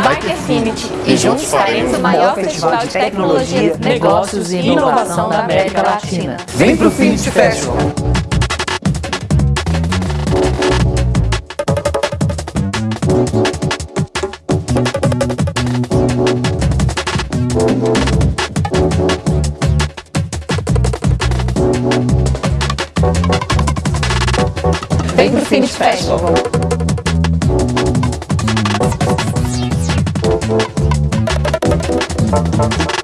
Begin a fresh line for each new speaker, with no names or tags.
Bike Affinity e juntos faremos o maior festival de tecnologia, negócios e inovação da América Latina.
Vem pro Finity Festival!
Vem pro Finity Festival! Thank